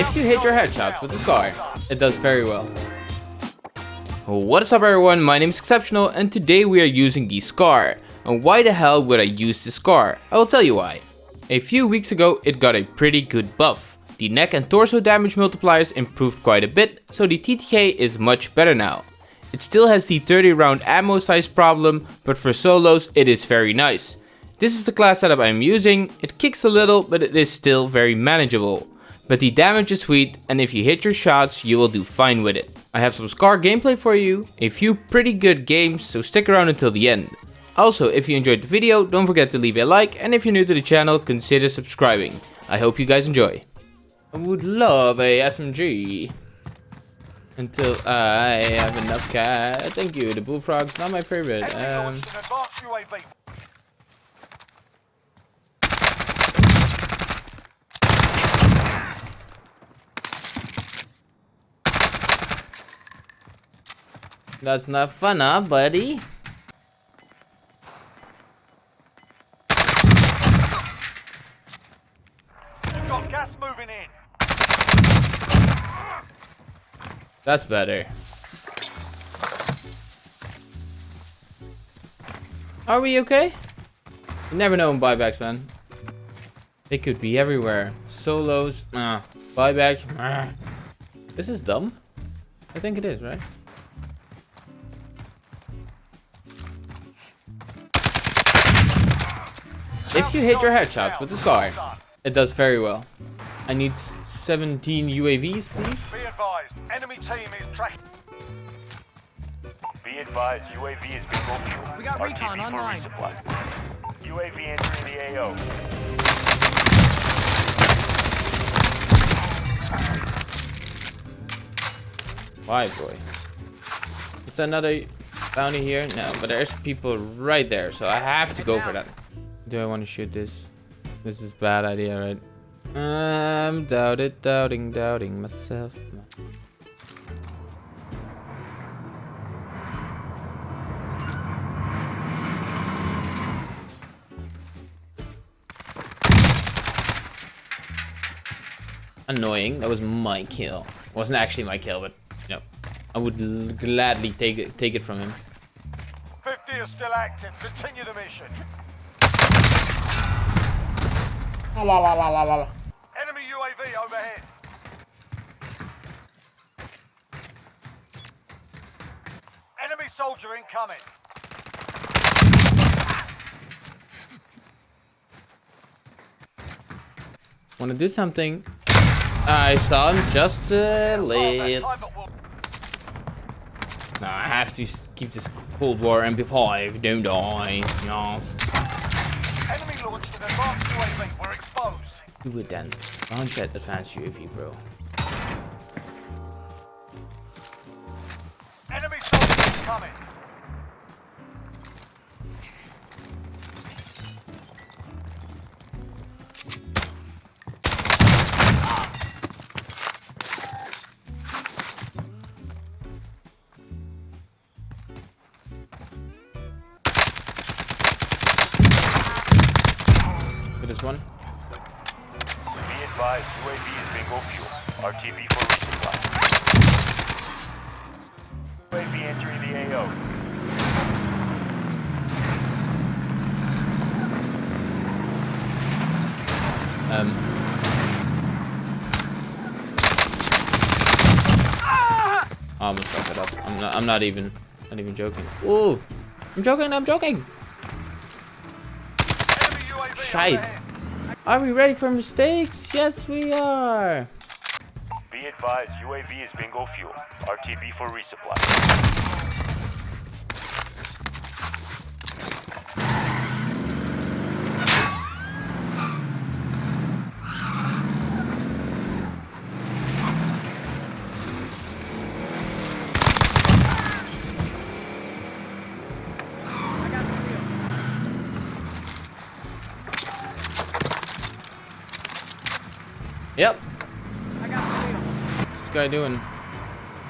if you hit your headshots with the SCAR. It does very well. What is up everyone, my name is Exceptional and today we are using the SCAR. And why the hell would I use the SCAR? I will tell you why. A few weeks ago it got a pretty good buff. The neck and torso damage multipliers improved quite a bit, so the TTK is much better now. It still has the 30 round ammo size problem, but for solos it is very nice. This is the class setup I'm using, it kicks a little but it is still very manageable. But the damage is sweet and if you hit your shots you will do fine with it. I have some SCAR gameplay for you, a few pretty good games so stick around until the end. Also if you enjoyed the video don't forget to leave a like and if you're new to the channel consider subscribing. I hope you guys enjoy. I would love a SMG. Until I have enough cat. Thank you, the bullfrog's not my favorite. Um, That's not fun, huh, buddy? got gas moving in. That's better. Are we okay? You never know in buybacks, man. They could be everywhere. Solos, ah. Buyback, ah. This is dumb. I think it is, right? If you hit your headshots with this SCAR, it does very well. I need 17 UAVs, please. Be advised, enemy team is tracking. Be advised, UAV is bingo fuel. We got RTB recon for online. resupply. UAV entering the AO. Why, boy? Is there another bounty here? No, but there's people right there, so I have to go for that. Do I want to shoot this? This is bad idea, right? I'm doubted, doubting, doubting myself. Annoying. That was my kill. wasn't actually my kill, but you know, I would gladly take it take it from him. 50 is still active. Continue the mission. Enemy UAV overhead. Enemy soldier incoming. Want to do something? I saw him just a Well, little. it No, I have to keep this Cold War MP5, don't I? Yes. Enemy launched an advanced UAV. We're Do it then. Launch that advanced UAV, bro. Enemy soldier incoming. For this one. Advised, UAV is bingo fuel. RTB for resupply. UAV entering the AO. Um. I almost fucked it up. I'm not. I'm not even. Not even joking. Ooh. I'm joking. I'm joking. Enemy UAV Scheiß. overhead. Are we ready for mistakes? Yes, we are. Be advised, UAV is bingo fuel. RTB for resupply. Yep. I got. What's this guy doing?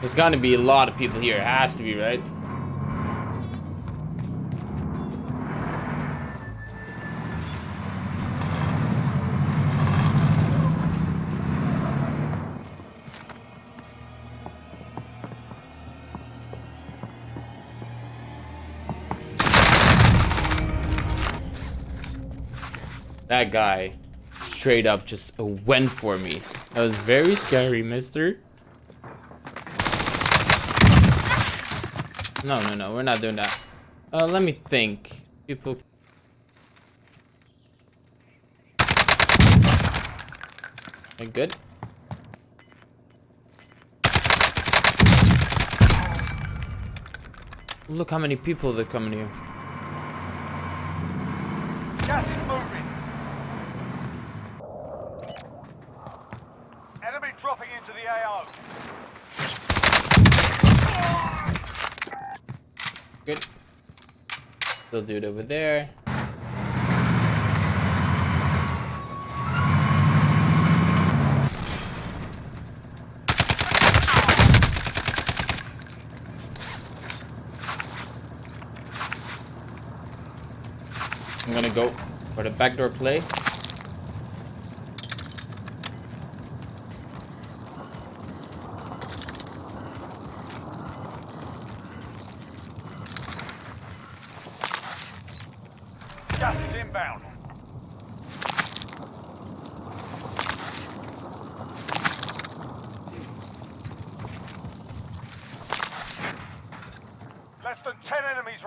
There's gonna be a lot of people here. It has to be, right? That guy straight up just went for me. That was very scary, mister. No, no, no, we're not doing that. Uh, let me think. People... Good. Look how many people that come in here. Gas is moving. Enemy dropping into the AO. Good. Still dude over there. I'm gonna go for the backdoor play.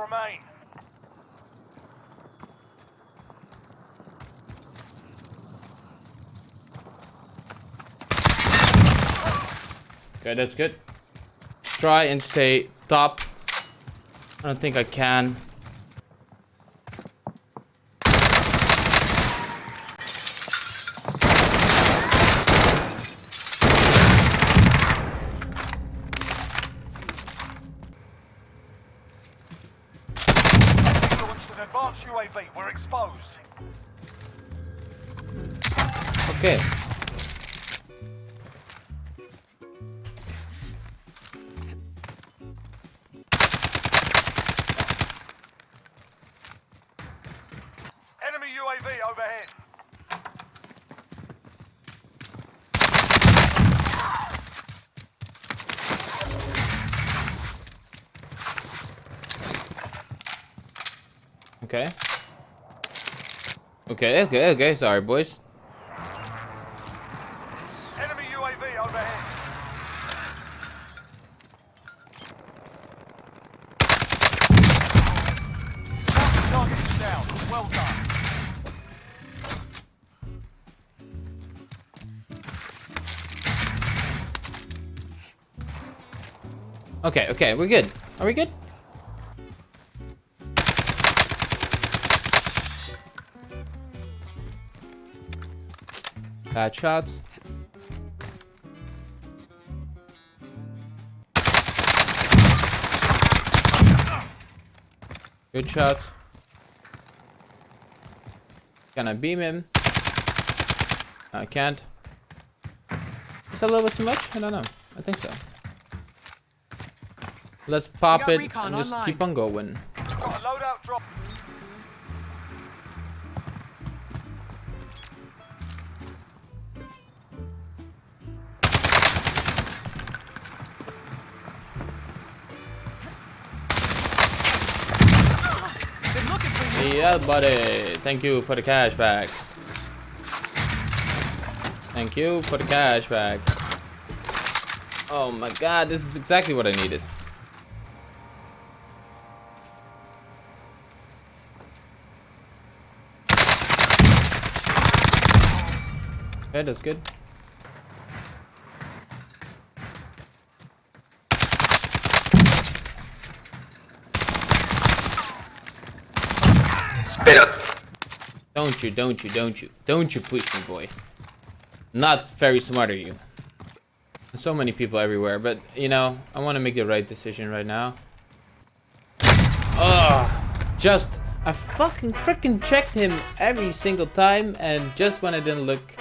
Remain. Okay, that's good. Try and stay top. I don't think I can. Launched an advanced UAV. We're exposed. Okay. Enemy UAV overhead. Okay. Okay, okay, okay. Sorry, boys. Enemy UAV overhead. Target down. Well done. Okay, okay, we're good. Are we good? Bad shots. Good shots. Can I beam him? I can't. Is that a little bit too much? I don't know. I think so. Let's pop it and just online. keep on going. Yeah, buddy. Thank you for the cash back. Thank you for the cash back. Oh my god, this is exactly what I needed. Okay, that's good. Don't you, don't you, don't you, don't you push me, boy. Not very smart of you. So many people everywhere, but you know, I want to make the right decision right now. Ugh, just, I fucking freaking checked him every single time, and just when I didn't look,